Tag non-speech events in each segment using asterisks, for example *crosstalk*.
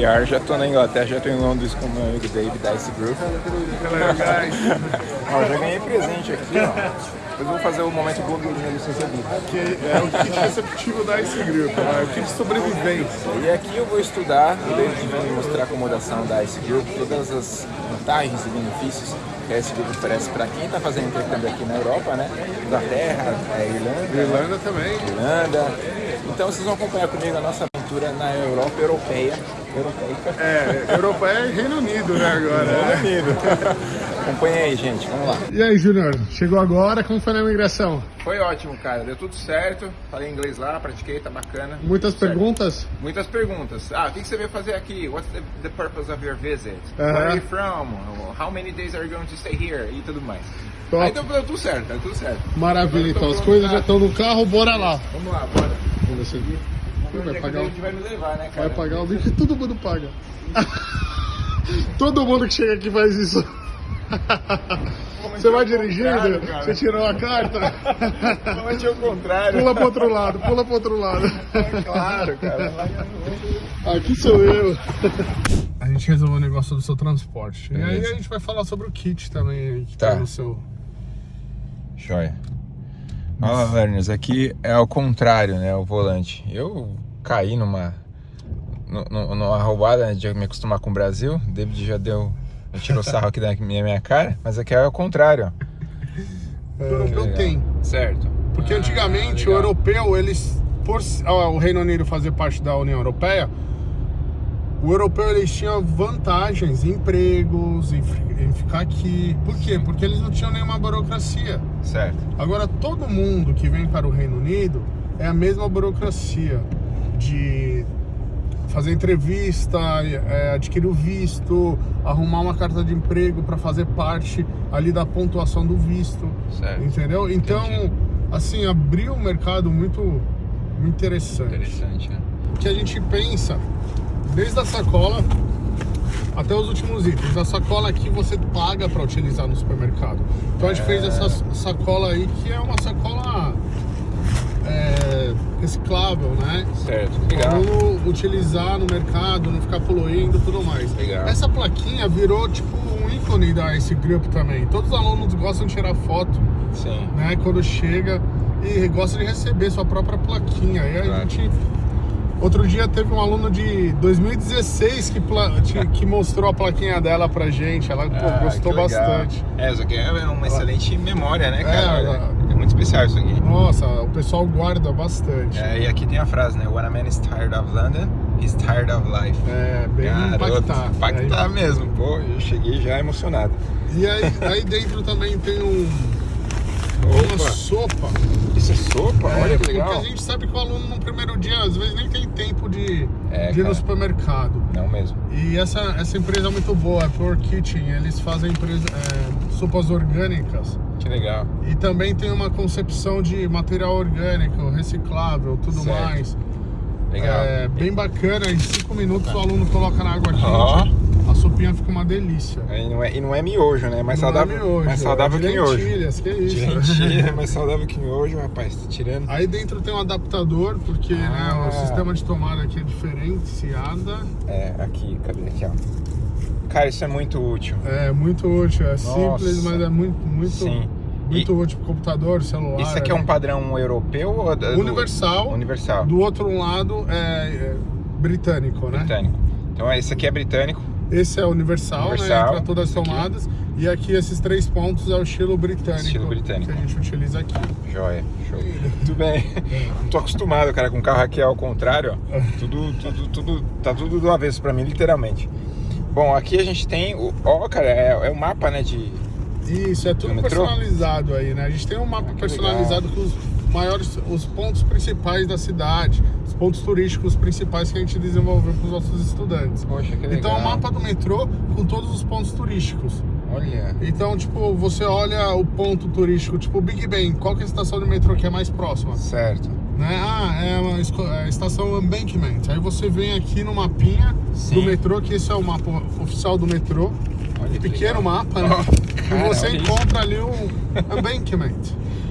Já tô na Inglaterra, já tô em Londres com o meu amigo David da Ice Group. Ó, já ganhei presente aqui, ó. Depois eu vou fazer o momento blogueirinho licença VIP. Que é o kit receptivo da Ice Group, né? o kit de sobrevivência. E aqui eu vou estudar, o David vai me mostrar a acomodação da Ice Group, todas as vantagens e benefícios que a Ice Group oferece para quem está fazendo intercâmbio aqui na Europa, né? Inglaterra, é, Irlanda. Irlanda também. Irlanda. Então vocês vão acompanhar comigo a nossa aventura na Europa europeia. É, Europa é Reino Unido, né, agora. né? Reino Unido. *laughs* Acompanha aí, gente. Vamos lá. E aí, Júnior, chegou agora, como foi na imigração? Foi ótimo, cara. Deu tudo certo. Falei inglês lá, pratiquei, tá bacana. Muitas Certo. perguntas? Muitas perguntas. Ah, o que você veio fazer aqui? What's the, the purpose of your visit? Aham. Where are you from? How many days are you going to stay here? E tudo mais. Top. Aí então deu tudo certo, deu tudo certo. Maravilha, então. As coisas já estão no carro, bora lá. Vamos lá, bora. Vamos ver Vai é pagar, o- vai me levar, né, cara? vai pagar o que todo mundo paga. *laughs* todo mundo que chega aqui faz isso. Você vai dirigindo? Você tirou a carta? Normalmente é o contrário. Pula pro outro lado, pula pro outro lado. É claro, cara. Aqui sou eu. A gente resolveu o negócio do seu transporte. E aí a gente vai falar sobre o kit também que Tá. tá no seu. Joia. Ó, Lerners, aqui é ao contrário, né? O volante. Eu caí numa, nu- nu- numa roubada né, de me acostumar com o Brasil. O David já deu. Já tirou sarro aqui da minha, minha cara, mas aqui é ao contrário, ó. O europeu tem. Certo. Porque Ah, antigamente o europeu, eles. Por ó, o Reino Unido fazer parte da União Europeia, o europeu eles tinham vantagens em empregos, em, em ficar aqui. Por quê? Porque eles não tinham nenhuma burocracia. Certo. Agora, todo mundo que vem para o Reino Unido é a mesma burocracia de fazer entrevista, é, adquirir o visto, arrumar uma carta de emprego para fazer parte ali da pontuação do visto, Certo. entendeu? Então, Entendi. assim, abriu um mercado muito, muito interessante. Interessante, né? Que a gente pensa, desde a sacola até os últimos itens. A sacola aqui você paga para utilizar no supermercado. Então a gente fez essa sacola aí que é uma sacola é, reciclável, né? Certo. Para Legal. não utilizar no mercado, não ficar poluindo e tudo mais. Legal. Essa plaquinha virou tipo um ícone da Ice Group também. Todos os alunos gostam de tirar foto, Sim. né? Quando chega e gosta de receber sua própria plaquinha. E a Claro. gente. Outro dia teve um aluno de 2016 que, *laughs* que- mostrou a plaquinha dela pra gente. Ela pô, Ah, gostou bastante. É, isso aqui é uma excelente memória, né, cara? É, ela- É muito especial isso aqui. Nossa, o pessoal guarda bastante. É, e aqui tem a frase, né? When a man is tired of London, he's tired of life. É, bem Garoto, impactar. Impactar Aí- mesmo, pô. Eu cheguei já emocionado. E aí, aí dentro também tem um, uma Opa, sopa. isso é sopa? É, Olha que porque legal. a gente sabe que o aluno no primeiro dia, às vezes, nem tem tempo de, É, de ir no supermercado. Não mesmo. E essa, essa empresa é muito boa, é Pure Kitchen. Eles fazem empresa, é, sopas orgânicas. Que legal. E também tem uma concepção de material orgânico, reciclável, tudo Certo. mais. Legal. É bem bacana, em cinco minutos o aluno coloca na água quente, Ó. a sopinha fica uma delícia. E não é, e não é miojo, né? Mais Não é saudável, miojo, mais saudável é que miojo. lentilhas, que isso. De lentilha, *laughs* mais saudável que miojo, rapaz. Tá tirando. Aí dentro tem um adaptador, porque né, Ah. o sistema de tomada aqui é diferenciada. É, aqui, cadê? Aqui, ó. Cara, isso é muito útil. É muito útil, é simples, Nossa. mas é muito, muito, Sim. muito útil para computador, celular. Isso aqui é um né? padrão europeu ou da- do- universal. Universal. Do outro lado é, é britânico, né? Britânico. Então esse aqui é britânico. Esse é universal, Universal, né? Para todas as esse aqui. tomadas. E aqui esses três pontos é o estilo britânico. Estilo britânico. Que a gente utiliza aqui. Joia, show. Tudo bem. Não tô acostumado, cara, com carro aqui ao contrário, ó. Tudo, tudo, tudo, tá tudo do avesso pra mim, literalmente. Bom, aqui a gente tem o, ó, cara, é, é o mapa, né, de... Isso, é tudo personalizado aí, né? A gente tem um mapa Ah, personalizado com os maiores, os pontos principais da cidade, os pontos turísticos principais que a gente desenvolveu para os nossos estudantes. Poxa, que legal. Então, é um mapa do metrô com todos os pontos turísticos. Olha, Então, tipo, você olha o ponto turístico, tipo Big Ben, qual que é a estação de metrô que é mais próxima? certo. Né? Ah, é uma é a estação Embankment. Aí você vem aqui no mapinha Sim. do metrô, que esse é o mapa oficial do metrô. Olha que Pequeno legal. mapa, né? E cara, você olha isso. encontra ali o Embankment,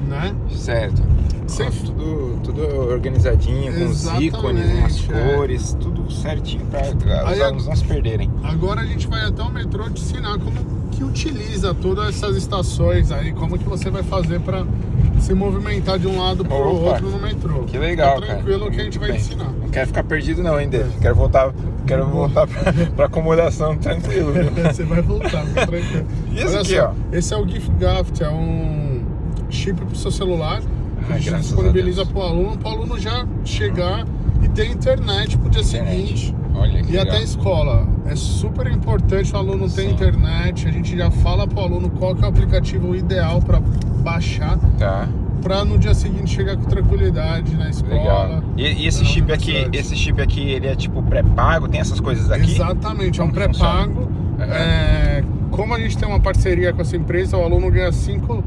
né? Certo. Sem- tudo, tudo organizadinho, com os ícones, umas Exatamente, é. cores, tudo certinho para os alunos não se perderem. Agora a gente vai até o metrô te ensinar como que utiliza todas essas estações aí, como que você vai fazer para se movimentar de um lado para o outro no metrô. Que legal, Fica cara. tranquilo que a gente vai bem. ensinar. Não quero ficar perdido não, hein, Dave? Quero voltar, quero voltar pra acomodação tranquilo. *laughs* Você vai voltar, fica tranquilo. *laughs* E esse Olha aqui, só, ó? Esse é o Gift Gaft, é um chip pro seu celular. Ai, a gente disponibiliza a Deus. pro aluno, pro aluno já chegar e ter internet pro dia Internet. seguinte. Olha que E legal. até a escola. É super importante o aluno ter Sim. internet. A gente já fala pro aluno qual que é o aplicativo ideal para baixar, Tá, para no dia seguinte chegar com tranquilidade na escola. legal. E, e esse chip aqui, esse chip aqui, ele é tipo pré-pago? Tem essas coisas aqui? Exatamente, é um Como pré-pago. É, como a gente tem uma parceria com essa empresa, o aluno ganha 5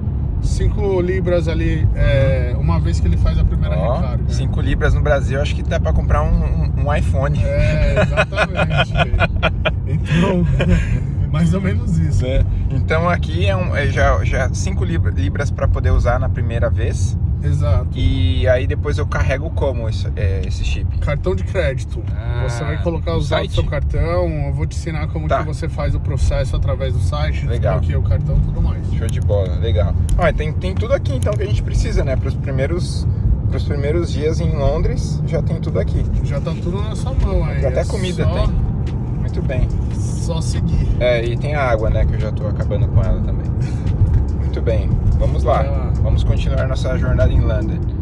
libras ali é, uma vez que ele faz a primeira Ó, recarga. 5 libras no Brasil, acho que dá pra comprar um, um- um iPhone. É, exatamente. *laughs* então, mais ou menos isso. né? Então aqui é, um, é já, já 5 libras para poder usar na primeira vez. Exato. E aí depois eu carrego como isso, é, esse chip? Cartão de crédito. Ah, você vai colocar os dados do seu cartão, eu vou te ensinar como Tá. que você faz o processo através do site, Legal. desbloqueia o cartão e tudo mais. Show de bola, legal. Ó, tem, tem tudo aqui então que a gente precisa, né? Para os primeiros, pros primeiros dias em Londres, já tem tudo aqui. Já tá tudo na sua mão aí. Até é comida só, tem. Muito bem. Só seguir. É, e tem a água, né? Que eu já tô acabando com ela também. Muito bem, vamos lá. Vamos continuar nossa jornada em London.